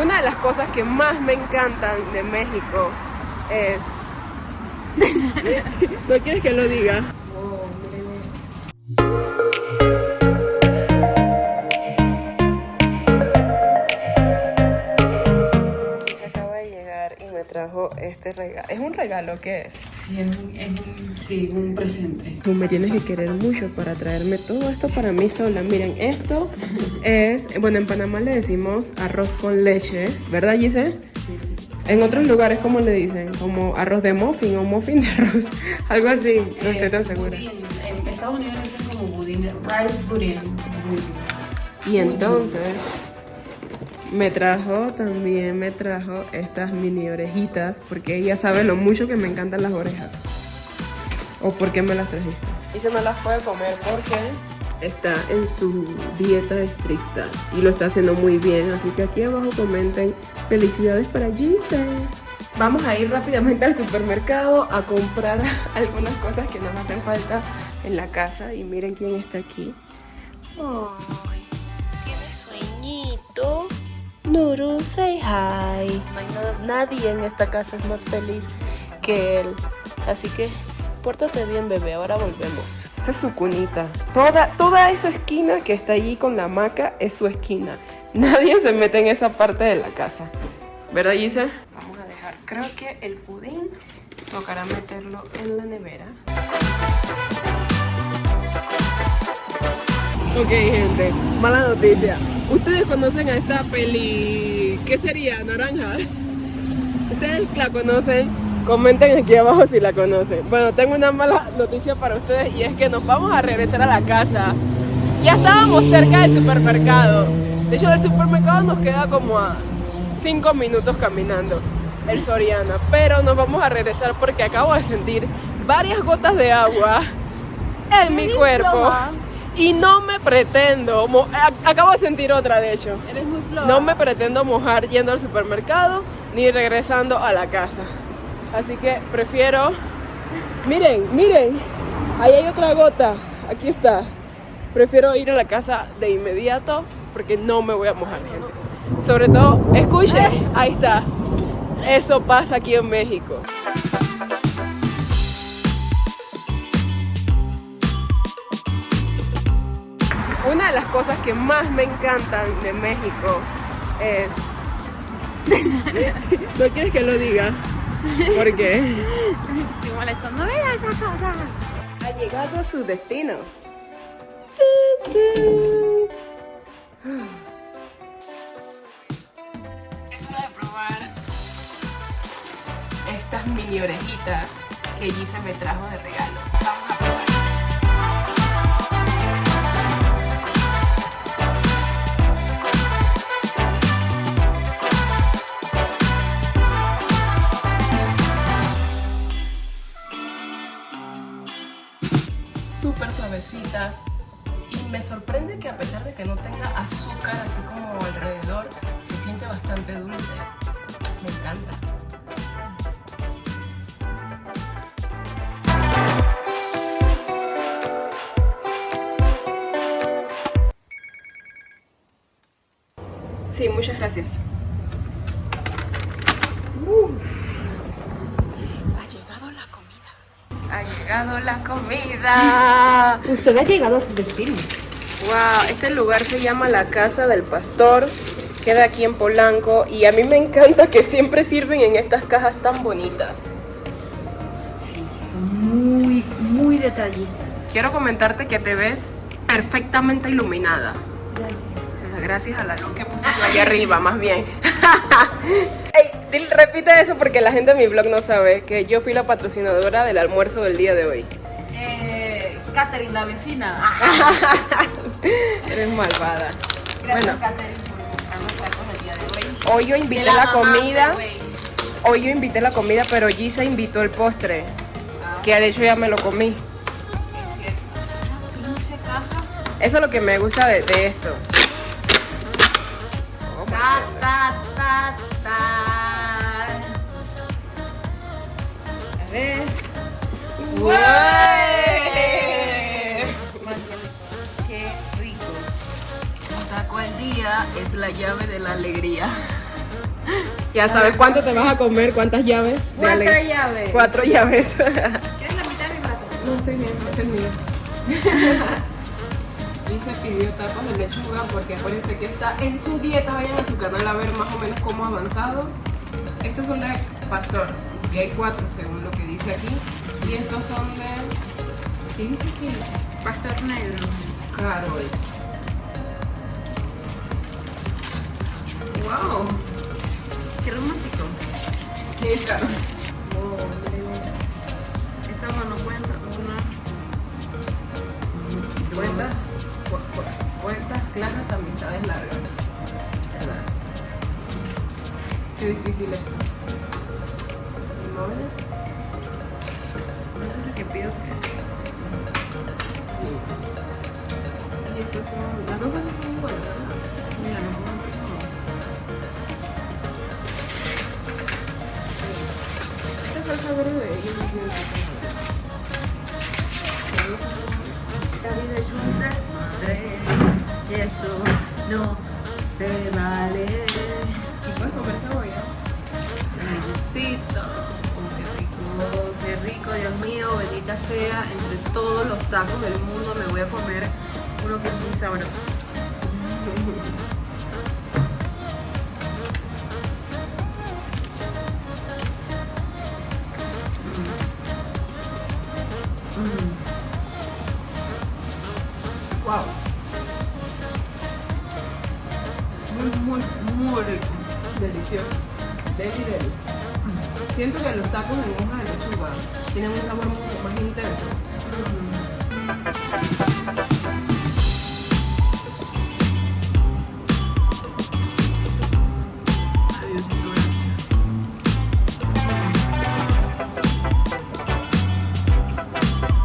Una de las cosas que más me encantan de México es... ¿No quieres que lo diga? Oh, miren esto. Trajo este regalo. ¿Es un regalo? ¿Qué es? Sí, es un, es un, sí, un presente. Tú me tienes que querer mucho para traerme todo esto para mí sola. Miren, esto es, bueno, en Panamá le decimos arroz con leche, ¿verdad, Gise? Sí. En otros lugares, ¿cómo le dicen? Como arroz de muffin o muffin de arroz, algo así, no estoy tan segura. Budín. En Estados Unidos dicen como budín, rice budín. Y entonces me trajo también, me trajo estas mini orejitas, porque ella sabe lo mucho que me encantan las orejas. ¿O por qué me las trajiste? Y se no las puede comer porque está en su dieta estricta y lo está haciendo muy bien. Así que aquí abajo comenten felicidades para Gise. Vamos a ir rápidamente al supermercado a comprar algunas cosas que nos hacen falta en la casa. Y miren quién está aquí. Ay, tiene sueñito. Nuru, say hi. No hay nada- nadie en esta casa es más feliz que él. Así que pórtate bien, bebé. Ahora volvemos. Esa es su cunita. Toda, toda esa esquina que está allí con la hamaca es su esquina. Nadie se mete en esa parte de la casa. ¿Verdad, Gisa? Vamos a dejar. Creo que el pudín tocará meterlo en la nevera. Ok, gente, mala noticia. Ustedes conocen a esta peli. ¿Qué sería? ¿Naranja? ¿Ustedes la conocen? Comenten aquí abajo si la conocen. Bueno, tengo una mala noticia para ustedes y es que nos vamos a regresar a la casa. Ya estábamos cerca del supermercado. De hecho, del supermercado nos queda como a 5 minutos caminando el Soriana. Pero nos vamos a regresar porque acabo de sentir varias gotas de agua en mi cuerpo. Y no me pretendo, acabo de sentir otra de hecho. Eres muy floja. No me pretendo mojar yendo al supermercado ni regresando a la casa. Así que prefiero... Miren, miren, ahí hay otra gota. Aquí está. Prefiero ir a la casa de inmediato porque no me voy a mojar, gente. Sobre todo, escuche, ahí está. Eso pasa aquí en México. Una de las cosas que más me encantan de México es... ¿No quieres que lo diga? ¿Por qué? Estoy molestando. Mira esa cosa. Ha llegado a su destino. Es hora de probar estas mini orejitas que Gise me trajo de regalo. Súper suavecitas y me sorprende que a pesar de que no tenga azúcar así como alrededor, se siente bastante dulce. Me encanta. Sí, muchas gracias. Ha llegado la comida. Ha llegado la comida. Usted ha llegado a su destino. Wow, este lugar se llama la Casa del Pastor. Queda aquí en Polanco y a mí me encanta que siempre sirven en estas cajas tan bonitas. Sí, son muy, muy detallistas. Quiero comentarte que te ves perfectamente iluminada. Gracias. Gracias a la luz que puse yo allá arriba, más bien. Dil- repite eso porque la gente de mi blog no sabe que yo fui la patrocinadora del almuerzo del día de hoy. Eh, Katherine, la vecina. Eres malvada. Gracias, Bueno, Katherine, por tacos día de hoy. hoy yo invité la comida. Hoy yo invité la comida, pero Gisa invitó el postre. Que de hecho ya me lo comí. Eso es lo que me gusta de, de esto. Ta, ta, ta, ta. Ver. ¡Guay! Qué rico. Un taco al día es la llave de la alegría. Ya sabes cuánto te vas a comer, cuántas llaves. Cuatro llaves. Cuatro llaves. ¿Quieres la mitad de mi plato? No estoy bien, este es mío. y se pidió tacos de lechuga porque acuérdense que está en su dieta. Vayan a su canal a ver más o menos cómo ha avanzado. Estos son de pastor y hay cuatro según lo que dice aquí. Y estos son de. ¿Qué dice aquí? Pastor negro. Carol. Wow. Qué romántico. ¿Quién es Carol? Esta mano cuenta una. Cuentas, cu- cu- cuentas claras, amistades largas. Qué difícil esto. Inmóviles. Eso es lo que pido. Y estos son. Las dos así son iguales, ¿verdad? Mira, no puedo empezar. Esta salsa verde es bien rica. Las dos son vida es un desmadre. Y eso no se vale. Y puedes comer cebolla. Necesito. Oh, qué rico, Dios mío, bendita sea. Entre todos los tacos del mundo me voy a comer uno que es muy sabroso. Mm. Wow. Muy, muy, muy. Delicioso. Deli, deli. Siento que los tacos en hoja de lechuga tienen un sabor más intenso.